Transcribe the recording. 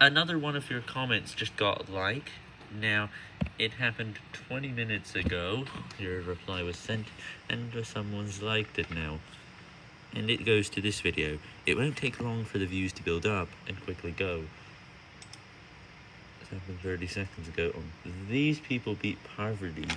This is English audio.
another one of your comments just got like. Now, it happened 20 minutes ago. Your reply was sent, and someone's liked it now. And it goes to this video. It won't take long for the views to build up and quickly go. It happened 30 seconds ago. Um, these people beat poverty